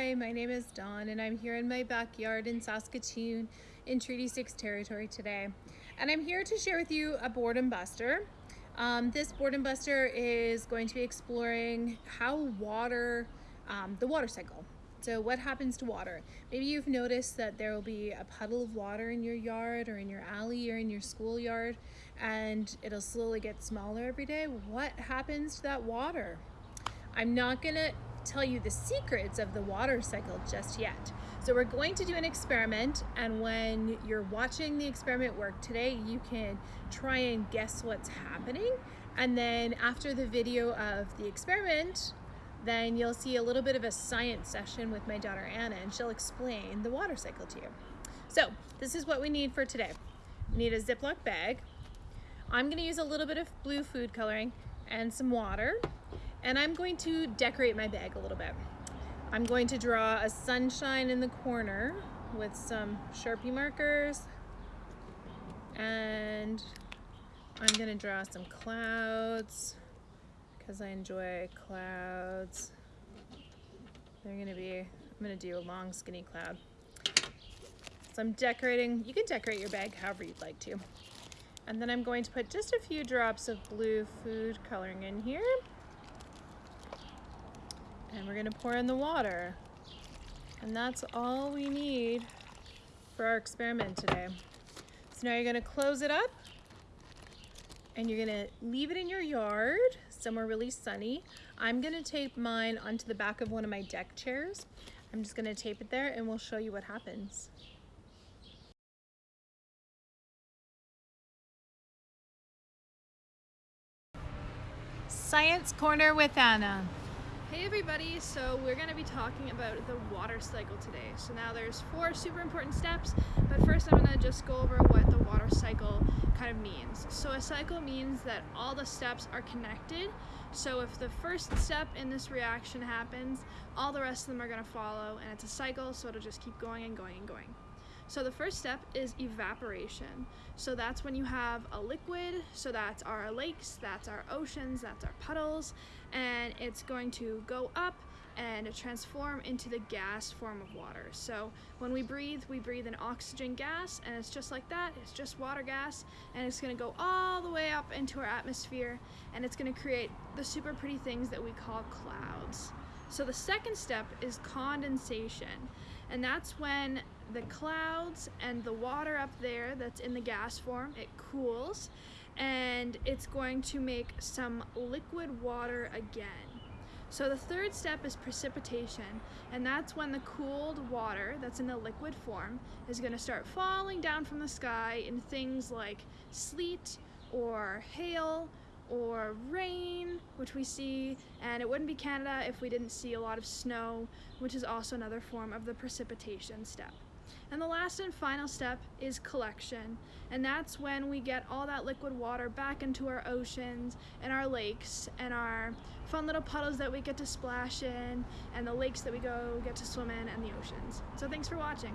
Hi, my name is Dawn and I'm here in my backyard in Saskatoon in Treaty 6 territory today. And I'm here to share with you a boredom buster. Um, this boredom buster is going to be exploring how water, um, the water cycle. So what happens to water? Maybe you've noticed that there will be a puddle of water in your yard or in your alley or in your schoolyard and it'll slowly get smaller every day. What happens to that water? I'm not gonna tell you the secrets of the water cycle just yet. So we're going to do an experiment and when you're watching the experiment work today, you can try and guess what's happening. And then after the video of the experiment, then you'll see a little bit of a science session with my daughter Anna and she'll explain the water cycle to you. So this is what we need for today. We need a Ziploc bag. I'm gonna use a little bit of blue food coloring and some water and I'm going to decorate my bag a little bit. I'm going to draw a sunshine in the corner with some Sharpie markers and I'm gonna draw some clouds because I enjoy clouds. They're gonna be, I'm gonna do a long skinny cloud. So I'm decorating, you can decorate your bag however you'd like to. And then I'm going to put just a few drops of blue food coloring in here. And we're gonna pour in the water. And that's all we need for our experiment today. So now you're gonna close it up and you're gonna leave it in your yard, somewhere really sunny. I'm gonna tape mine onto the back of one of my deck chairs. I'm just gonna tape it there and we'll show you what happens. Science Corner with Anna. Hey everybody, so we're going to be talking about the water cycle today. So now there's four super important steps, but first I'm going to just go over what the water cycle kind of means. So a cycle means that all the steps are connected. So if the first step in this reaction happens, all the rest of them are going to follow and it's a cycle so it'll just keep going and going and going. So the first step is evaporation. So that's when you have a liquid, so that's our lakes, that's our oceans, that's our puddles, and it's going to go up and transform into the gas form of water. So when we breathe, we breathe an oxygen gas and it's just like that, it's just water gas and it's gonna go all the way up into our atmosphere and it's gonna create the super pretty things that we call clouds. So the second step is condensation and that's when the clouds and the water up there that's in the gas form, it cools and it's going to make some liquid water again. So the third step is precipitation, and that's when the cooled water that's in the liquid form is going to start falling down from the sky in things like sleet or hail or rain, which we see, and it wouldn't be Canada if we didn't see a lot of snow, which is also another form of the precipitation step. And the last and final step is collection. And that's when we get all that liquid water back into our oceans and our lakes and our fun little puddles that we get to splash in and the lakes that we go get to swim in and the oceans. So thanks for watching.